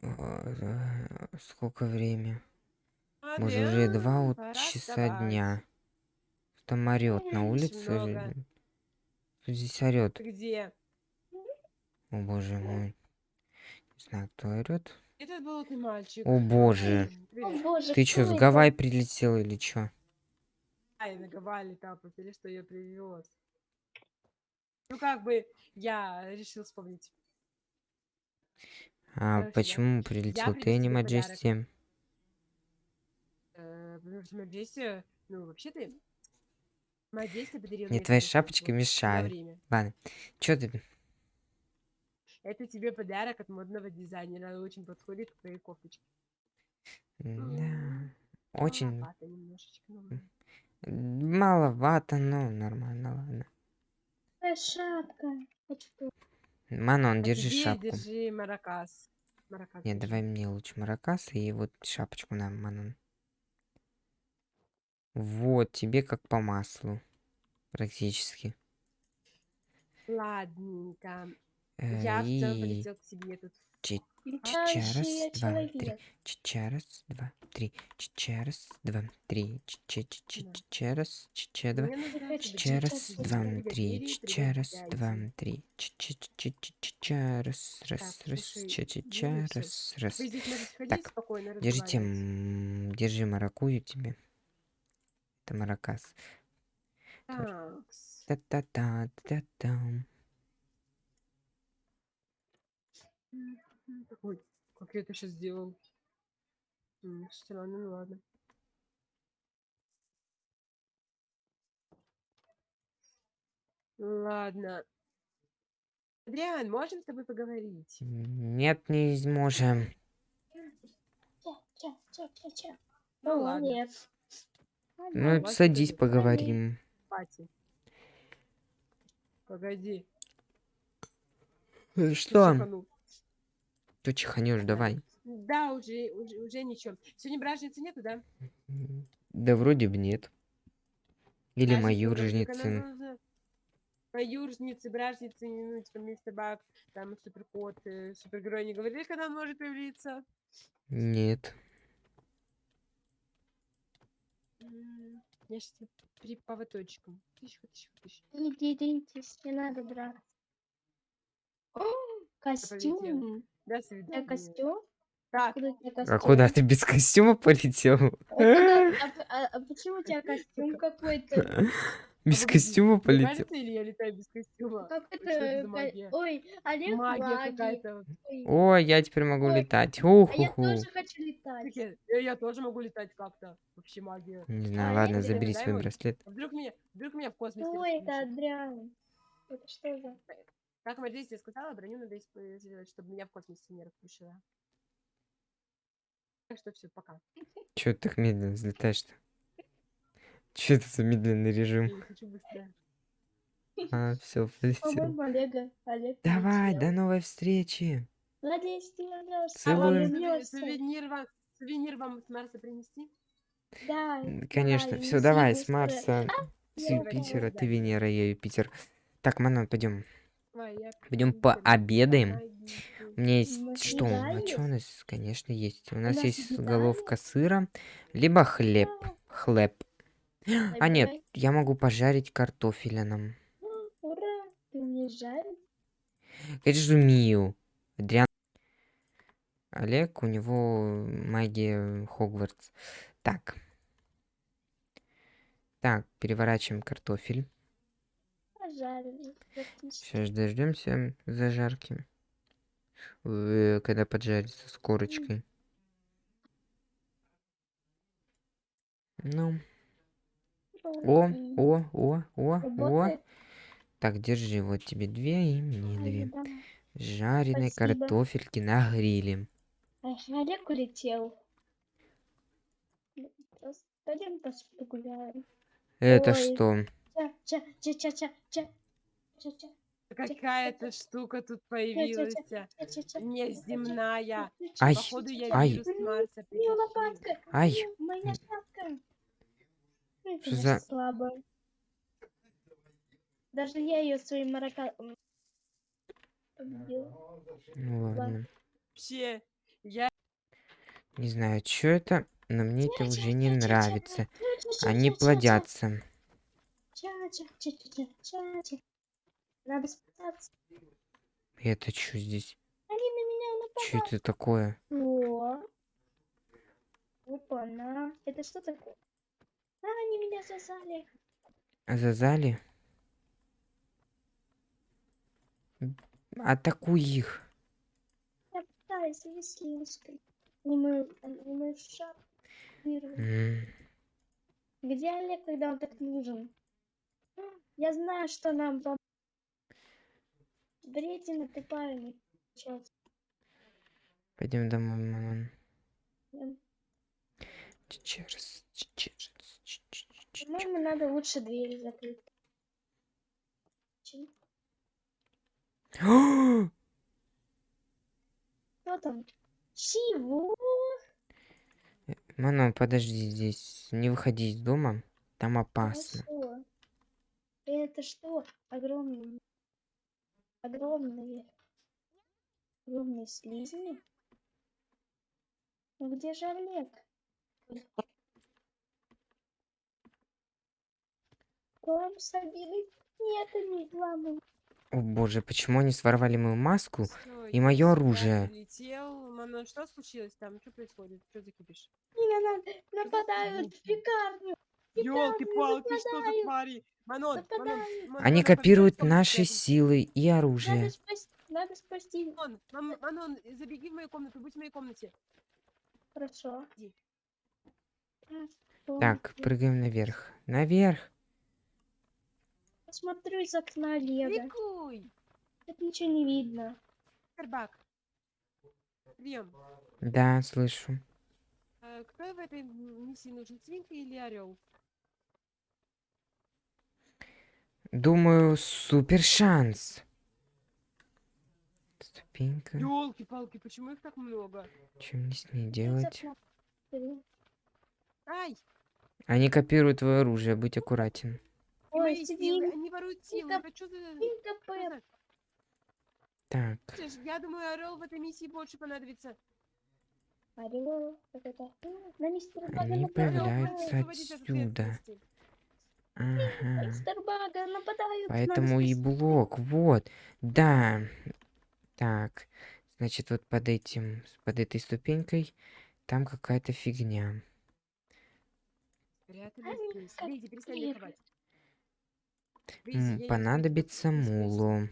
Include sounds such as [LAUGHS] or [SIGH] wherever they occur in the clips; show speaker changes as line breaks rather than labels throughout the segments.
Э, Сколько время? Боже, уже два вот часа
вставать.
дня. Там орёт на улице. здесь орёт?
Ты где?
О боже мой. Не знаю, кто орёт.
Этот болотный мальчик.
О боже.
О боже,
Ты чё, с
это?
Гавай прилетел или чё?
Ай, на Гавайи там, или что я привез. Ну, как бы, я решил вспомнить.
А почему прилетел ты, а не. Маджести?
Потому что Маджести, ну,
Мне
на
мешают.
время.
Ладно. Чё ты?
Это тебе подарок от модного дизайнера. Очень подходит к твоей кофточке.
Да. Очень
Маловато немножечко, ладно.
маловато, но нормально, ладно.
Шапка?
Манон,
А
держи шапку.
держи маракас. Маракас
Нет,
держи.
давай мне лучше маракас и вот шапочку нам, Манон. Вот, тебе как по маслу. Практически.
Ладненько.
Э,
Я
и
полетел к себе тут.
Чича, раз, два, три. Чича, раз, два, три. Чича, раз, два, три. Чича, раз, чича, два. Чича, раз, два, три. Чича, раз, два, три. Чича, раз, раз, раз.
ну
чича, раз, раз. Так,
спокойно,
Держите, держи маракую тебе. Это маракас.
Такс.
Та-та-та, та-там.
М, Ой, как я это сейчас сделал? Странно, ну ладно. Ладно. Адриан, можем с тобой поговорить?
Нет, не можем.
Ну ладно.
нет.
Ну,
у вас
садись, поговорим.
Пати. Погоди. Ты
Что? Ты чиханешь, давай.
Да, уже, уже, уже ничего. Сегодня бражницы нету, да?
Да вроде бы нет. Или рожницы.
должна- Маюржницы, бражницы, ну, типа, мистер Бак, там, суперкот, э, супергерой не говорили, когда он может появиться?
Нет.
Я сейчас при тыщ, тыщ.
Иди, идите, не надо драться. О, Костюм.
До
У тебя
свидания.
костюм?
Так,
Откуда у тебя
А
костюм?
куда ты без костюма полетел?
Откуда- [LAUGHS] а а- а почему у тебя костюм какой-то?
Без костюма полетел?
кажется, или я летаю без костюма?
Как
Ой,
это?
магия?
Ой, Олег
Магия какая-то.
Ой,
О, я теперь могу
Ой,
летать.
А я тоже хочу летать.
Я, э, я тоже могу летать как-то. Вообще магия.
Не знаю, ладно, забери свой браслет.
Вдруг меня, вдруг меня в космосе
Что это. Адриан? Это что за...
Как Маджести сказала, броню надо использовать, чтобы меня в космосе не распушила. Так что все, пока.
Чё ты так медленно взлетаешь-то? Чё это за медленный режим?
Я.
А, все, полетел.
Олега. Олег
Давай, до новой встречи.
Надеюсь, ты вернешься.
А
вернешься.
сувенир вам, сувенир вам с Марса принести?
Да,
Конечно, все, давай, с. Марса, с
я
Юпитера, ты. Венера, я Юпитер. Так, Манон, пойдем. Пойдем пообедаем. У меня есть что? А что у нас? Конечно, есть. У нас есть головка сыра, либо хлеб. Хлеб. А нет, я могу пожарить картофеля нам.
Ура, ты мне жаль.
Конечно, умею. Адриан. Олег, у него магия Хогвартс. Так. Так, переворачиваем картофель.
Практически.
Сейчас дождемся зажарки. Э, Когда поджарится с корочкой. Ну, о, о, о, о, о. Так, держи, вот тебе две и мне две. Жареные
Спасибо.
картофельки на гриле.
Олег улетел. Пойдем погуляем.
Это
Ой.
что?
Какая-то штука тут появилась. Неземная.
Ай,
Походу, я
ай.
вирус Марса
У неё
притащил.
лопатка.
Ай.
Моя шапка.
Что за-
слабая. Даже я ее своим марака... м, победила.
Ну ладно.
Вообще, Я
Не знаю, что это, но мне это уже не нравится. Они плодятся.
Ча-ча-ча-ча-ча-ча. Надо спасаться.
Это что здесь?
Они на меня
Что
нападают.
это такое?
О. Опа, на. Это что такое? А, они меня засали.
Азазали? М, Атакуй их.
Я пытаюсь веслинской. Не мою, не мою шапку.
М,
Где Олег, когда он так нужен? Я знаю, что нам пом... Бредина ты парень. Сейчас.
Пойдем домой, мамон.
Эм,
Чечерс, чечерс, чечерс.
По-моему, надо лучше двери закрыть. Чем-
О,
Кто там? Чего?
Манон, подожди здесь. Не выходи из дома. Там опасно.
Хорошо. Это что? Огромные. Огромные. Огромные слизни? Ну где же Олег? Плам Сабины? Нет, они плавают.
О боже, почему они своровали мою маску?
всё,
И
сюда
оружие.
прилетел. Мама, что случилось там? Что происходит? Что за кипиш?
Меня на- нападают в пекарню.
Ёлки-палки, что за твари? Манон, Манон,
нападают.
Ман-
Они
Манон,
копируют наши силы и
Надо
оружие.
спасти. Надо спасти.
Манон, Манон, забеги в мою комнату, будь в моей комнате.
Хорошо.
Иди.
Так, прыгаем наверх. Наверх.
Посмотрю из окна Олега.
Ликуй!
Тут ничего не видно.
Карбак. Прием.
Да, слышу.
А, кто в этой миссии нужен, свинка или орел?
Думаю, супер шанс. Ступенька.
Ёлки-палки, почему их так много?
Чем мне с ней делать?
Ай!
Они копируют твое оружие, будь аккуратен.
Ой,
мои силы, они воруют силы. Это что за...
Так,
Слышь, Я думаю, орел в этой миссии больше понадобится.
Орел.
Они появляются отсюда. Ага.
Нападают.
Поэтому и
спасти.
блок, вот. Да. Так, значит, вот под этим, под этой ступенькой там какая-то фигня. Понадобится
спасти.
муло.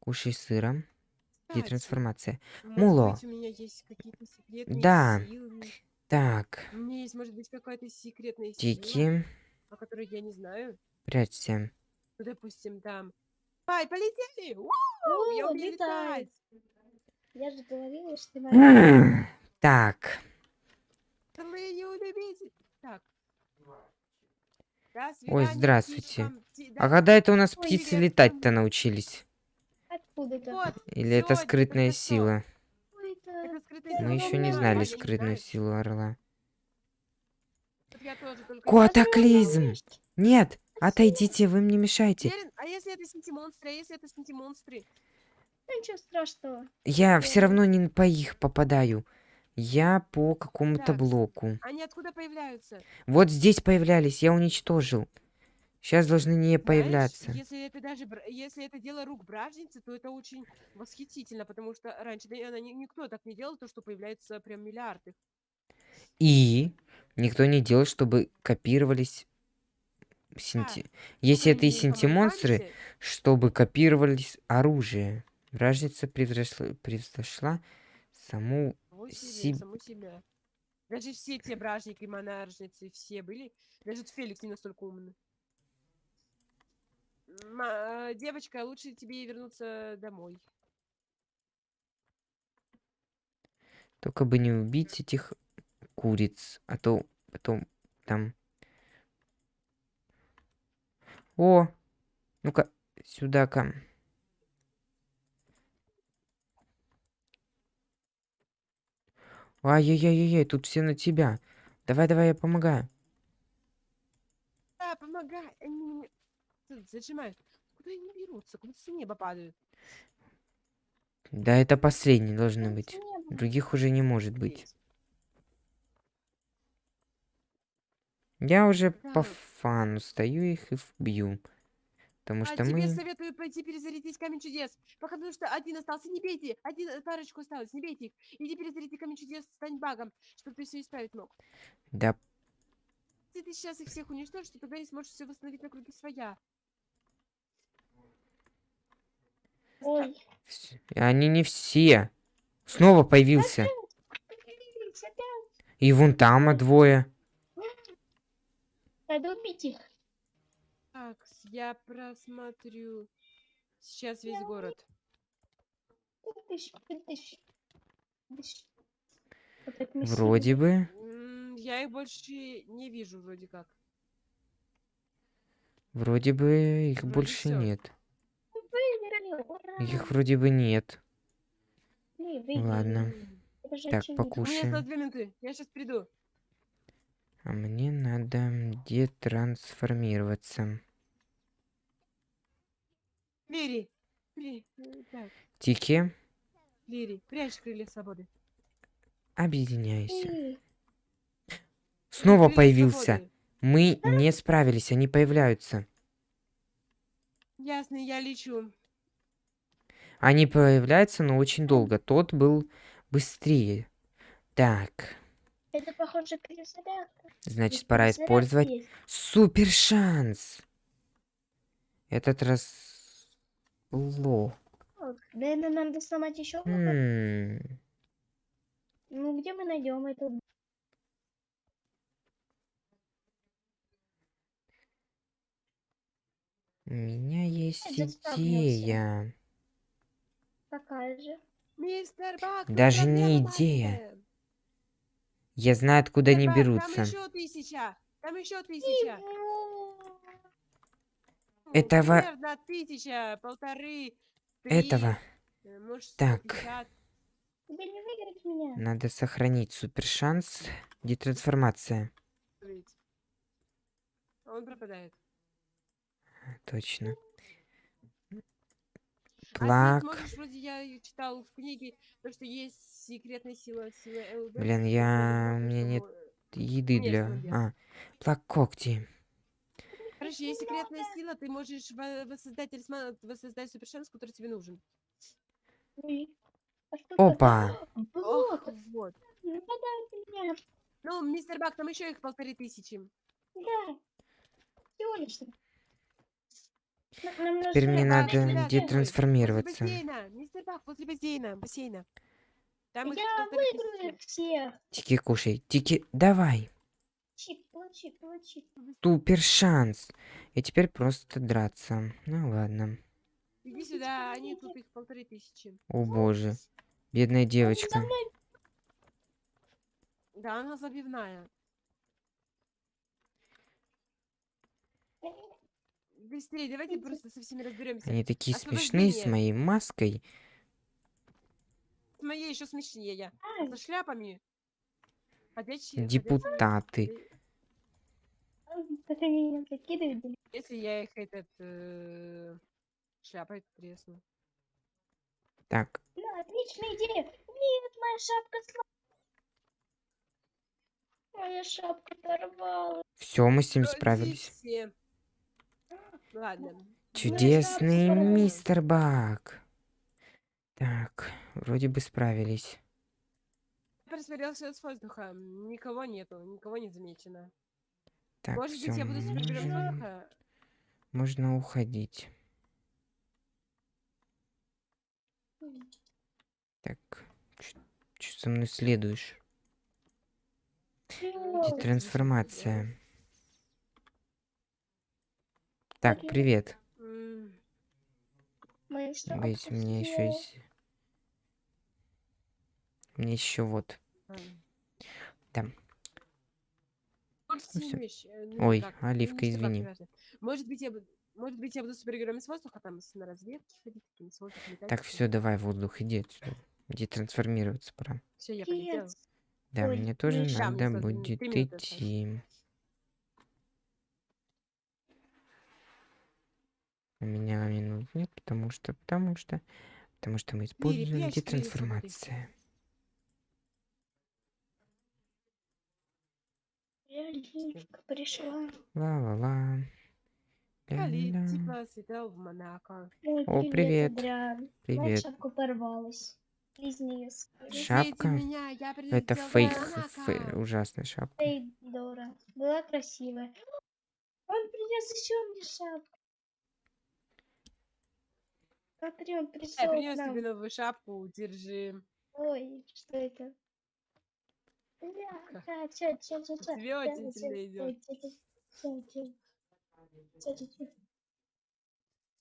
Кушай сыром. Где трансформация? Муло. Да.
силы.
Так,
У меня есть, может быть, какая-то секретная сила,
Тики,
о которой я не знаю.
прячься.
Ну, допустим, там... Ай, полетели! Уу, я
О,
умею!
Я же говорила, что надо. [CLEARS THROAT]
Так,
Вы не удивите. Так. До свидания,
здравствуйте.
птичкам. Ти-
А
да,
когда это у нас
Ой,
птицы
привет,
летать-то научились?
Откуда-то.
Вот,
Или это
сегодня,
скрытная
только что.
сила?
Ой, это-
Это скрытая
Я
сила.
Мы еще не знали скрытную силу орла. Котоклизм! Нет, отойдите, вы мне мешаете.
А если это синтимонстры? А если это синтимонстры?
Ну, Ничего страшного.
Я все равно не по их попадаю. Я по какому-то блоку.
Они откуда появляются?
Вот здесь появлялись, я уничтожил. Сейчас должны не
Знаешь,
появляться.
если это даже если это дело рук бражницы, то это очень восхитительно, потому что раньше да, она ни- никто так не делал, то что появляется прям миллиарды.
И никто не делал, чтобы копировались синти... Если это и синти-монстры, чтобы копировались оружие. Вражница превзошла, превзошла саму...
Саму себе,
Сиб-
саму себя. Даже все те бражники, монаршницы, все были. Даже Феликс не настолько умный. Э, девочка, лучше тебе вернуться домой.
Только бы не убить этих куриц, а то потом там... О! Ну-ка, сюда-ка. Ай-яй-яй-яй, тут все на тебя. Давай-давай, я помогаю.
Да, помогай. Зажимают. Куда они берутся? Куда с неба падают?
Да, это последний должны быть. Других уже не может быть. Я уже по
Так.
фану стою их и бью. Потому
А
что
тебе
мы...
советую пойти перезарядить камень чудес. Пока потому что один остался, не бейте. Один парочку осталось, не бейте их. Иди перезаряди камень чудес, стань багом, чтобы ты все исправить мог.
Да,
Если ты сейчас их всех уничтожишь, то тогда не сможешь все восстановить на круги своя.
Ой.
они не все. Снова появился. И вон там а двое.
Надо убить их.
Так, с- я просмотрю сейчас весь город.
Вроде бы.
Я их больше не вижу вроде как.
Вроде бы их
Вроде
больше
всё.
нет. Их вроде бы нет. Ладно. Так, покушаем.
две минуты. Я сейчас приду.
А мне надо детрансформироваться.
Лири.
Тики,
Лири, прячь крылья свободы.
объединяйся.
И
Снова
Крылья
появился.
свободы.
Мы не справились, они появляются.
Ясно, я лечу.
Они появляются, но очень долго. Тот был быстрее. Так,
Это похоже перезарядка.
значит,
Здесь
пора использовать
есть.
супер шанс. Этот раз... Ло.
Наверное, надо сломать еще
М,
Ну, где мы найдем эту?
У меня есть идея.
Такая же.
Мистер Бак,
Даже не идея. Я знаю, откуда они
Мистер Бак,
берутся.
Там еще тысяча. Там еще тысяча.
Этого-
Примерно тысяча, полторы, три,
Этого
э, может,
Так.
150.
Тебе не выиграть меня.
надо сохранить супер шанс. Детрансформация.
Он пропадает.
Точно.
А
Плак.
ты можешь, вроде я читал в книге, то, что есть секретная сила, сила ЛБ.
Блин, я- у
может,
меня нет Еды для... А, плак когти.
Короче, есть секретная сила, ты можешь во- воссоздать талисман, воссоздать супершанс, который тебе нужен.
А
Опа.
Ох, вот. Ну, мистер Бак, там еще их полторы тысячи.
Да. Всего лишь. Нужно
Теперь мне надо детрансформироваться.
Мистер Бак, возле бассейна. Бассейна. Там
Я выиграю всех.
Тики, кушай. Тики, давай.
Получи, получи, получи.
Супер шанс. И теперь просто драться. Ну ладно.
Иди сюда, они тут их полторы тысячи.
О боже. Бедная девочка.
Да, она забивная. Быстрее, давайте просто со всеми разберемся.
Они такие смешные с моей маской.
С моей еще смешнее. Со шляпами. Ходячие. ходячие
Депутаты.
блин.
Если я их этот э, шляпой тресну.
Так,
Да, отличная идея. Нет, моя шапка сломалась. Моя шапка порвалась.
все, мы с ним справились.
все. Ладно.
Чудесный мистер Бак. Так, вроде бы справились.
Я просмотрелся с воздуха. Никого нету, никого не замечено.
Так,
Может
все,
быть, я буду с
можно,
воздуха?
можно уходить. Так, что со мной следуешь?
Всё.
Трансформация. Так,
Привет.
Ведь у меня еще есть... Мне еще вот.
Может,
Ну
э, ну,
Ой,
как,
Оливка, извини.
Может быть, я буду... Может быть, я буду супергероем с воздуха, там, на разведке ходить, с воздуха летать.
Так, все, давай, воздух, иди отсюда. Иди трансформироваться пора.
Все, я полетела.
Да,
Ой,
мне тоже.
Да, мне
надо будет идти. У меня минут нет, потому что, потому что,
Потому что мы используем детрансформация.
Пришла.
Ла-ла-ла. О, привет. Привет.
шапка порвалась. Из нее
Не
Шапка?
меня, я
Это фейк,
Монако.
фей- ужасная шапка.
Эй, Дора. Была красивая. Он принес еще мне шапку. Смотри, он
Я
пришел к
принес
нам.
тебе новую шапку, держи.
Ой, что это? Бля, ча, ча, ча, ча, ча.
Тебе
Ча,
очень
ча,
сильно
ой,
идет.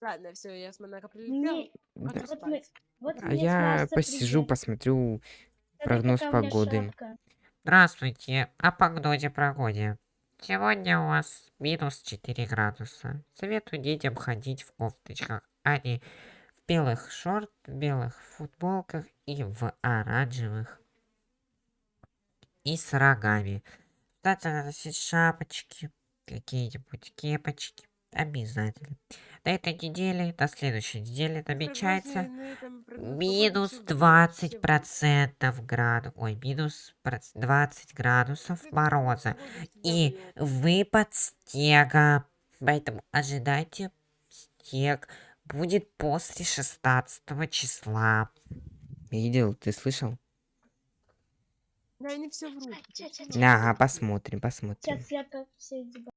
Ладно, все, я с Монако прилетел.
Не,
Да.
Хочу
Вот мы-
спать.
вот
А я посижу, посмотрю прогноз погоды.
Здравствуйте, о погоде погоде. Сегодня у вас минус 4 градуса. Советую детям ходить в кофточках, а не белых шорт, белых футболках и в оранжевых. И с рогами. Обязательно носить шапочки, какие-нибудь кепочки. Обязательно. До этой недели, до следующей недели намечается Минус
всё будет,
20
всё будет.
процентов градус. Ой, минус проц- 20 градусов мороза. И выпад снега. Поэтому ожидайте снег. Будет после 16 числа.
Видел, ты слышал?
Да, они все врут.
Ага, посмотрим, посмотрим.
Сейчас я все